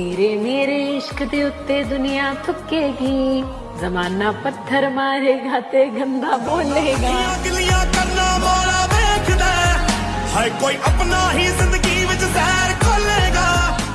तेरे मेरे इश्क दे उत्ते दुनिया थुकेगी जमाना पत्थर मारेगा, ते गंदा बोलेगा। ਅਗਲੀਆਂ ਕੰਨਾਂ ਵਾਲਾ ਵੇਖਦਾ ਹੈ ਕੋਈ ਆਪਣਾ ਹੀ ਜ਼ਿੰਦਗੀ